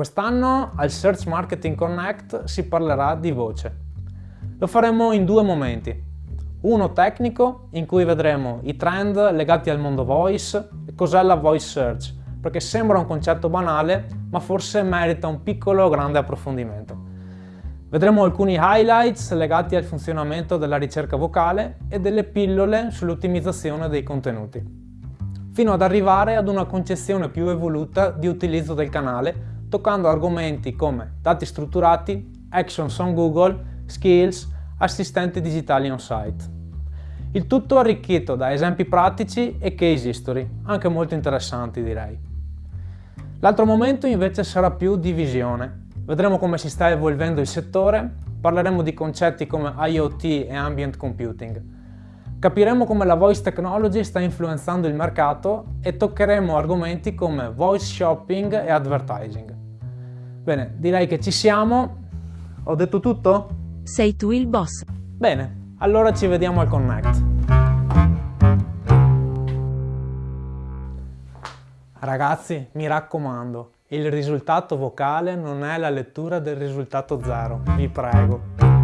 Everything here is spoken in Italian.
Quest'anno al Search Marketing Connect si parlerà di voce. Lo faremo in due momenti. Uno tecnico, in cui vedremo i trend legati al mondo voice e cos'è la voice search, perché sembra un concetto banale, ma forse merita un piccolo grande approfondimento. Vedremo alcuni highlights legati al funzionamento della ricerca vocale e delle pillole sull'ottimizzazione dei contenuti, fino ad arrivare ad una concezione più evoluta di utilizzo del canale toccando argomenti come dati strutturati, actions on Google, skills, assistenti digitali on-site. Il tutto arricchito da esempi pratici e case history, anche molto interessanti direi. L'altro momento invece sarà più di visione. Vedremo come si sta evolvendo il settore, parleremo di concetti come IoT e Ambient Computing. Capiremo come la voice technology sta influenzando il mercato e toccheremo argomenti come voice shopping e advertising. Bene, direi che ci siamo. Ho detto tutto? Sei tu il boss. Bene, allora ci vediamo al Connect. Ragazzi, mi raccomando, il risultato vocale non è la lettura del risultato zero, vi prego.